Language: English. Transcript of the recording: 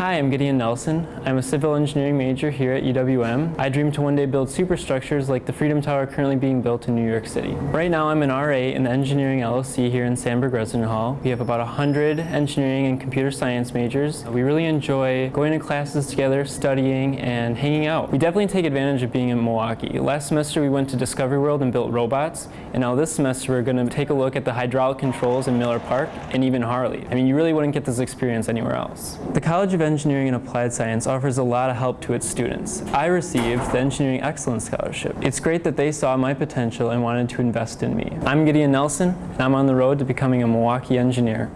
Hi, I'm Gideon Nelson. I'm a civil engineering major here at UWM. I dream to one day build superstructures like the Freedom Tower currently being built in New York City. Right now I'm an RA in the Engineering LLC here in Sandburg Resident Hall. We have about 100 engineering and computer science majors. We really enjoy going to classes together, studying, and hanging out. We definitely take advantage of being in Milwaukee. Last semester we went to Discovery World and built robots, and now this semester we're going to take a look at the hydraulic controls in Miller Park and even Harley. I mean, you really wouldn't get this experience anywhere else. The College of Engineering and Applied Science offers a lot of help to its students. I received the Engineering Excellence Scholarship. It's great that they saw my potential and wanted to invest in me. I'm Gideon Nelson, and I'm on the road to becoming a Milwaukee engineer.